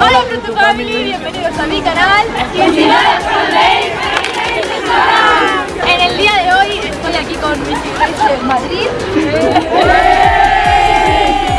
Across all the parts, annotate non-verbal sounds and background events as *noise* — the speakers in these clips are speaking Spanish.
Hola Fruto Family, bienvenidos a mi canal. En el día de hoy estoy aquí con mis seguidores de Madrid.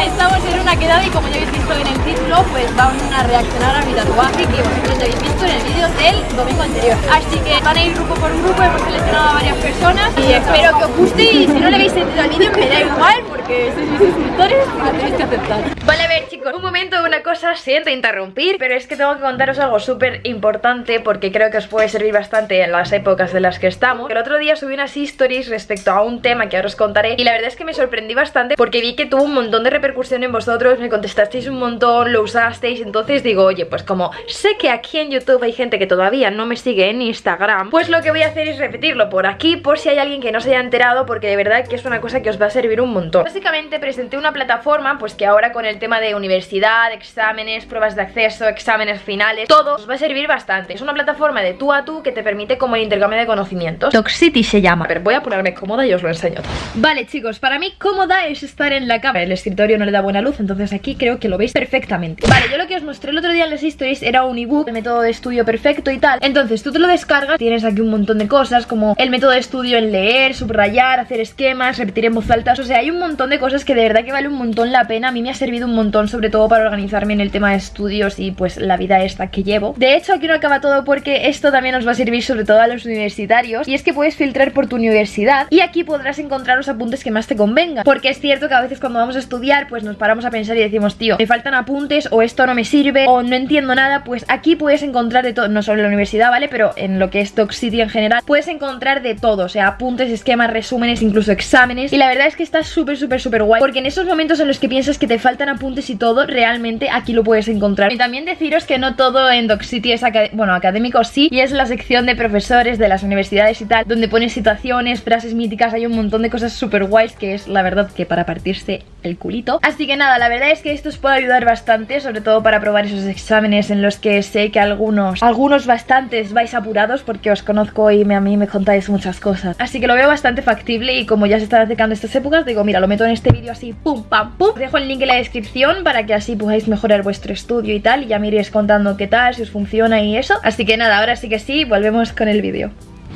Estamos en una quedada y como ya habéis visto en el título, pues vamos a reaccionar a mi tatuaje que vosotros ya habéis visto en el vídeo del domingo anterior. Así que van a ir grupo por grupo, hemos seleccionado a varias personas y espero que os guste y si no le habéis sentido al vídeo me da igual porque sois mis suscriptores y lo tenéis que aceptar. Vale, a ver chicos, un momento, una cosa, siento interrumpir, pero es que tengo que contaros algo súper importante porque creo que os puede servir bastante en las épocas de las que estamos. El otro día subí unas stories respecto a un tema que ahora os contaré y la verdad es que me sorprendí bastante porque vi que tuvo un montón de repercusión en vosotros, me contestasteis un montón, lo usasteis, entonces digo, oye, pues como sé que aquí en YouTube hay gente que todavía no me sigue en Instagram, pues lo que voy a hacer es repetirlo por aquí por si hay alguien que no se haya enterado porque de verdad que es una cosa que os va a servir un montón. Básicamente presenté una plataforma pues que ahora con el tema de universidad, exámenes, pruebas de acceso, exámenes finales, todo os va a servir bastante. Es una plataforma de tú a tú que te permite como el intercambio de conocimientos. Toxity se llama. A ver, voy a ponerme cómoda y os lo enseño. Vale chicos, para mí cómoda es estar en la cama. El escritorio no le da buena luz, entonces aquí creo que lo veis perfectamente. Vale, yo lo que os mostré el otro día en las stories era un ebook, el método de estudio perfecto y tal. Entonces tú te lo descargas, tienes aquí un montón de cosas como el método de estudio en leer, subrayar, hacer esquemas, repetir en voz alta. O sea, hay un montón de cosas que de verdad que vale un montón la pena. A mí me ha servido un montón, sobre todo para organizarme en el tema de estudios y pues la vida esta que llevo. De hecho, aquí no acaba todo porque esto también os va a servir sobre todo a los universitarios. Y es que puedes filtrar por tu universidad y aquí podrás encontrar los apuntes que más te convengan. Porque es cierto que a veces cuando vamos a estudiar pues nos paramos a pensar y decimos, tío, me faltan apuntes o esto no me sirve o no entiendo nada, pues aquí puedes encontrar de todo, no solo en la universidad, ¿vale? Pero en lo que es City en general, puedes encontrar de todo, o sea, apuntes, esquemas, resúmenes, incluso exámenes. Y la verdad es que está súper, súper, súper guay, porque en esos momentos en los que piensas que te faltan apuntes y todo, realmente aquí lo puedes encontrar. Y también deciros que no todo en City es, bueno, académico sí, y es la sección de profesores de las universidades y tal, donde pones situaciones, frases míticas, hay un montón de cosas súper guays que es la verdad que para partirse el culito. Así que nada, la verdad es que esto os puede ayudar bastante, sobre todo para probar esos exámenes en los que sé que algunos, algunos bastantes vais apurados porque os conozco y a mí me contáis muchas cosas. Así que lo veo bastante factible y como ya se están acercando estas épocas, digo, mira, lo meto en este vídeo así, pum, pam, pum. Os dejo el link en la descripción para que así podáis mejorar vuestro estudio y tal y ya me iréis contando qué tal, si os funciona y eso. Así que nada, ahora sí que sí, volvemos con el vídeo.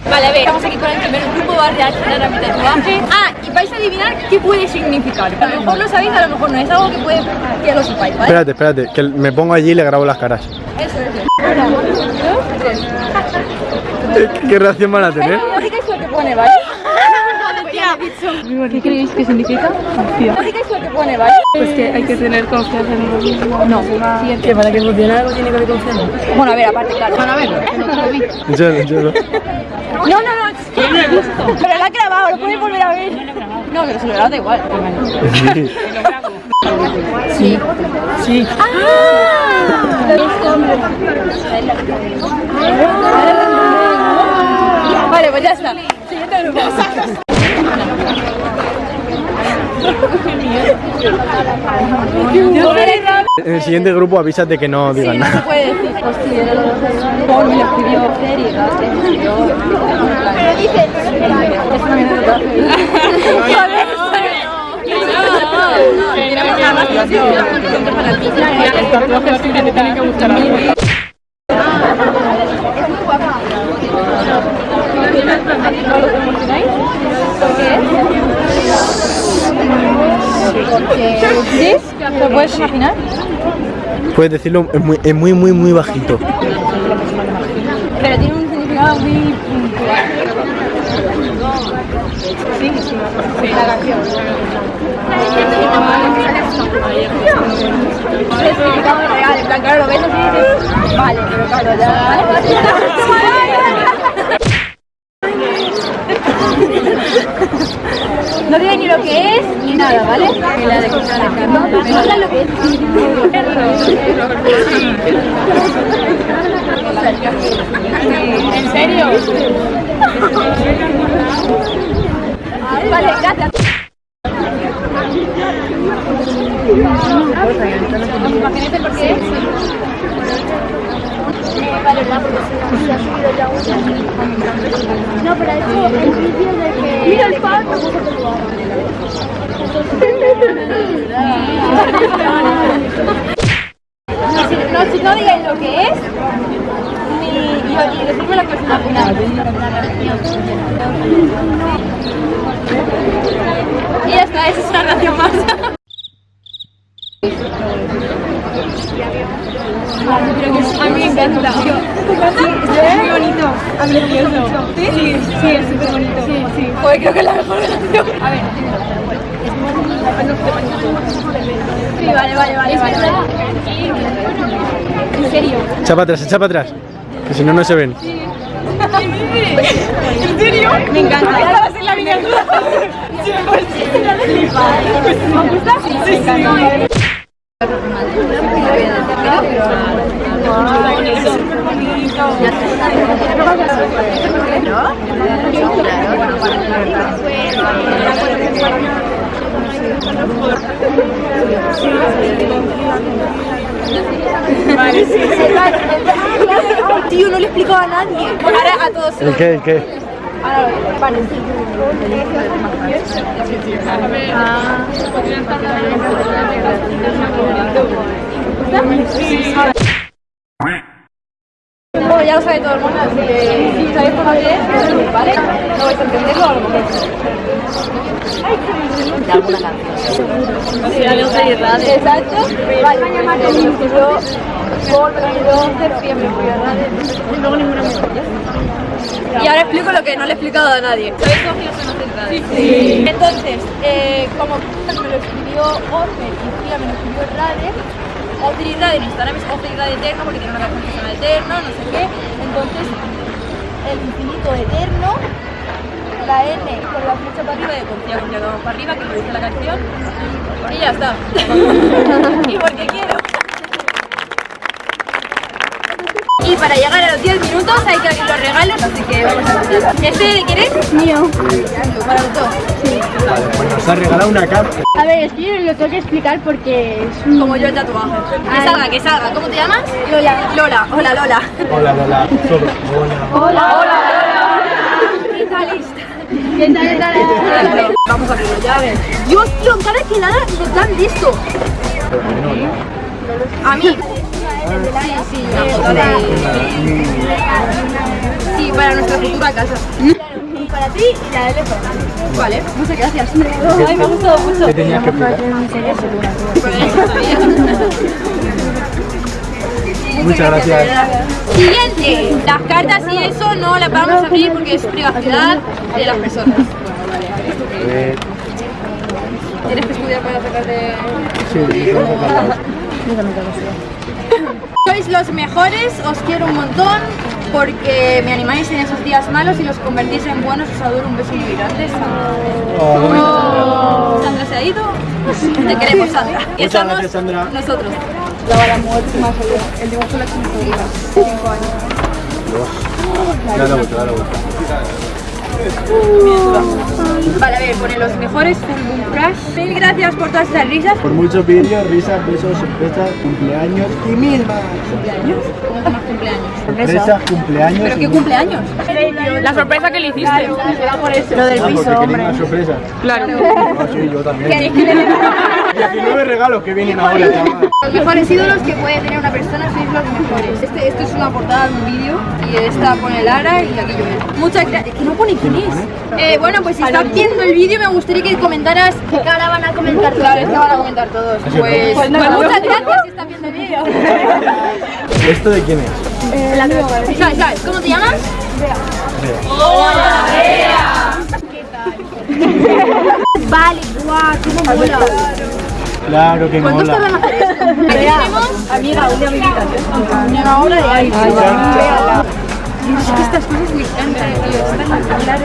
Vale, a ver, estamos aquí con el primer grupo, va a reaccionar a mi tatuaje Ah, y vais a adivinar qué puede significar A lo mejor lo sabéis, a lo mejor no, es algo que puede que lo sepáis, ¿vale? Espérate, espérate, que me pongo allí y le grabo las caras Eso, eso Una, dos, tres *laughs* ¿Qué reacción van a tener? Lógica es lo que pone, ¿vale? ¿Qué creéis que significa? Lógica es lo que pone, ¿vale? Pues que hay que tener confianza en uno mismo. No, Que para que funcione algo tiene que haber confianza. Bueno, a ver, aparte, claro. Bueno, a ver, Yo no, yo no. No, no, no, yo no lo he visto. Pero lo ha grabado, lo puedes volver a ver. No, pero se lo grabo da igual. Sí. Sí. Sí. ¡Ah! Vale, pues ya está. Siguiente grupo En el siguiente grupo avisas de que no digan Sí, no se nada puede decir Hostia, Paul me lo escribió Fer y me escribió Pero dice Es una mierda El tatuaje así que te tiene que gustar algo. ¿Sí? ¿Lo puedes imaginar? Puedes decirlo, es muy, es muy, muy, muy bajito Pero tiene un significado muy puntual. Sí, sí, la canción. El significado real, en plan, claro, lo ves así y dices, vale, pero claro, ya... No digo ni lo que es ni nada, ¿vale? La de habla lo que es. ¿En serio? Vale, gracias. Imagínate por qué es. Vale, la se ha subido ya una. No, pero eso el vídeo de que. Mira el no, si no, digáis lo que es, ni, y, y decirme lo que es una. Y ya está, esa es una nación más. A mí me encanta. Es bonito. A ¿Sí? Sí, es súper bonito. Sí, sí. Creo que es la mejor canción. A ver, Sí, vale, vale, vale. vale. En serio. Echa para atrás, echa para atrás. Que si no, no se ven. ¿En serio? Me encanta. Esta va a ser la miniatura. Sí, pues. ¿Me gusta? Sí, sí, sí. Vale, sí, Tío, no le he explicado a nadie. Ahora a todos. ¿El qué? ¿El qué? Ahora, vale, Bueno, ya lo sabe todo el mundo, así que si sabéis por qué, ¿vale? No vais a entenderlo a lo mejor. De alguna canción. Sí, algo de radio. Exacto. Vale, me llaman el 22, por 22 de septiembre, a. Y luego ninguna Y ahora explico lo que no le he explicado a nadie. ¿Sabéis cómo yo soy Sí. Entonces, eh, como me lo escribió Orfe y Fía me lo escribió Rade, Optri Rade en es Eterno porque tiene una canción que Eterno, no sé qué. Entonces, el infinito eterno, la N con la flecha para arriba de confía, confía, para arriba, que lo dice la canción. Y ya está. *laughs* y porque quiero. Y para llegar a los 10 minutos hay que abrir los regalos, así que vamos a empezar. ¿Este de quién es? Mío. Para los dos. Pues nos ha regalado una carta. A ver, es que yo lo tengo que explicar porque es un... Como yo el tatuaje. Que Ay. salga, que salga. ¿Cómo te llamas? Lola. Lola. Hola, Lola. Hola, Lola. Hola. ¿Qué tal? ¿Qué tal, qué tal? Vamos a abrirlo ya, a ver. Dios, tío, en cada esquinada nos dan de esto. A mí. Sí, sí, de... Sí, para nuestra futura casa. Y para ti y la de. Vale, muchas gracias. Ay, me ha gustado mucho. ¿Qué tenías que explicar? Muchas gracias. Siguiente, las cartas y eso no las vamos a abrir porque es privacidad de las personas. Eh, Tienes que estudiar para sacarte... sí, vamos a hablar. Sois los mejores, os quiero un montón porque me animáis en esos días malos y los convertís en buenos. Os adoro un beso muy grande. Oh, Sandra se ha ido. Te queremos, Sandra. Y Muchas somos gracias, Sandra. nosotros. Dale la vuelta, dale la vuelta. Vale, a ver, pone los mejores Full Boom Crash. Mil gracias por todas esas risas. Por muchos vídeos, risas, besos, sorpresas, cumpleaños y mil más. ¿Cumpleaños? ¿Cómo que más cumpleaños? Sorpresas, cumpleaños. ¿Pero qué cumpleaños? La sorpresa que le hiciste. Lo del Ah, piso, hombre. una sorpresa. Claro. Ah, sí, yo también. ¿Queréis que le dé 19 regalos que vienen ahora, chaval. Los mejores ídolos que puede tener una persona sois los mejores. Este, esto es una portada de un vídeo y esta pone Lara y aquí yo. Muchas gracias. Que no pone quién es. Eh, bueno, pues si estás viendo el vídeo me gustaría que comentaras Que ahora van a comentar Claro, es que van a comentar todos. Pues, Pues pues nada. muchas gracias si estás viendo el vídeo. *laughs* ¿Esto de quién es? ¿Sabes, sabes? ¿Cómo te llamas? *laughs* Vale, guau, cómo mola. Claro que ¿Cuántos mola. tenemos Amiga, un día me invitas. una obra de. Véala. Es que estas cosas me encantan, tío. Están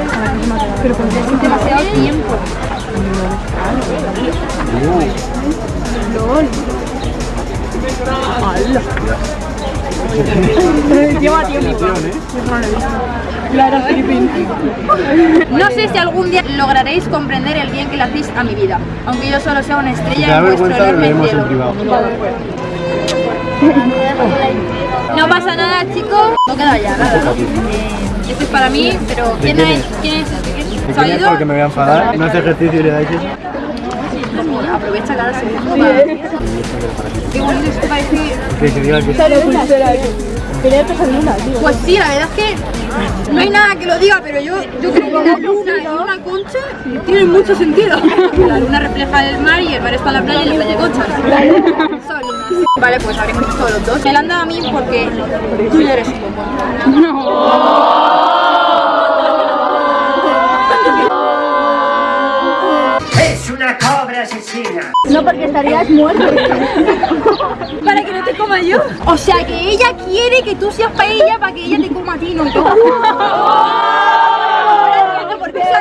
pero con demasiado tiempo. Lleva tiempo. No sé si algún día lograréis comprender el bien que le hacéis a mi vida, aunque yo solo sea una estrella en vuestro enorme cielo. No pasa nada, chicos. No queda ya nada. Eh, esto es para mí, pero ¿quién quién es? es? ¿Quién es? ¿De ¿Se ha quién es? ido? Porque me voy a enfadar. No hace ejercicio y le dais eso. Aprovecha cada segundo para... Qué bonito esto. Que se diga que Pues sí, la verdad es que no hay nada que lo diga, pero yo, yo creo que la luna y una concha tienen mucho sentido. La luna refleja el mar y el mar está en la playa y la playa concha. Son. Vale, pues habremos visto los dos. Me la han dado a mí porque tú ya eres un bombón. Asesina. No, porque estarías muerto. Para que no te coma yo. O sea que ella quiere que tú seas para ella para que ella te coma a ti, no yo. *laughs* Ahora entiendo por qué se ha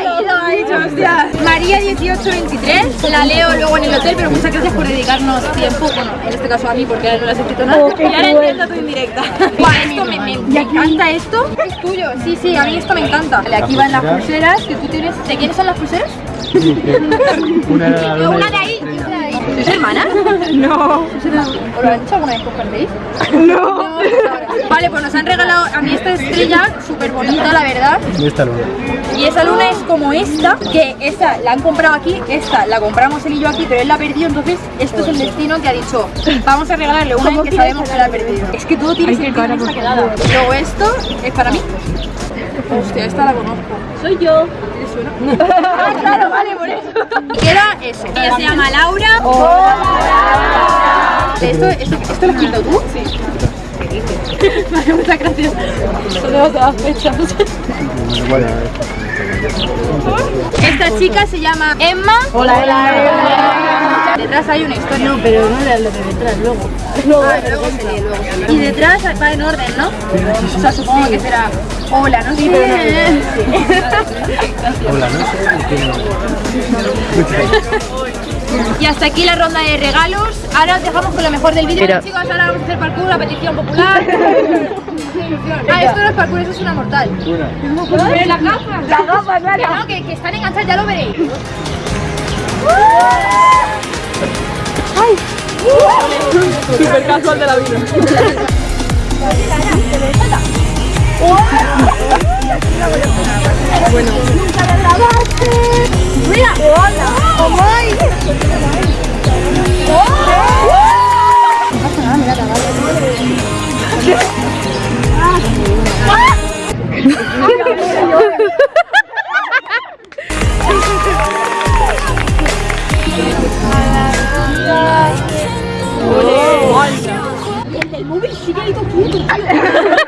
hostia. María 1823, la leo luego en el hotel, pero muchas gracias por dedicarnos tiempo, bueno, en este caso a mí porque ahora no le has escrito nada. Y ahora entiendo tu indirecta. *laughs* Guau, esto me, me- me encanta esto. Es tuyo, sí, sí, a mí esto me encanta. Vale, aquí van las pulseras que tú tienes. ¿De quiénes son las pulseras? una la *laughs* Una de ahí de. ¿Sois hermanas? *laughs* No. ¿Os lo han hecho alguna vez perdéis? No. Vale, pues nos han regalado a mí esta estrella, súper bonita la verdad. y esta luna. Y esa luna es como esta, que esta la han comprado aquí, esta la compramos él y yo aquí, pero él la perdió, entonces esto es el destino que ha dicho, vamos a regalarle una que sabemos que la ha perdido. Es que todo tiene sentido en esta quedada. Luego esto es para mí. Hostia, esta la conozco. Soy yo. *laughs* Ah, claro, vale, por eso. Queda eso. Ella se llama Laura. ¿Esto, esto, ¿Esto lo has escrito tú? Sí. *laughs* Vale, muchas gracias. Solo todas fechas. Bueno, Esta chica se llama Emma. Hola, hola. Detrás hay una historia. No, pero no era lo de detrás, luego. Luego, luego se lee, luego lee. Y detrás va en orden, ¿no? O sea, supongo que será hola, ¿no? Sí, pero *laughs* hola, ¿no? Y hasta aquí la ronda de regalos. Ahora os dejamos con lo mejor del vídeo. Chicos, ahora vamos a hacer parkour, la petición popular. *laughs* ah, esto no es parkour, eso es una mortal. Gafas. Las gafas, claro. Que no, que, que están enganchadas, ya lo veréis. Super casual de la vida. *laughs* *laughs* Y hasta aquí el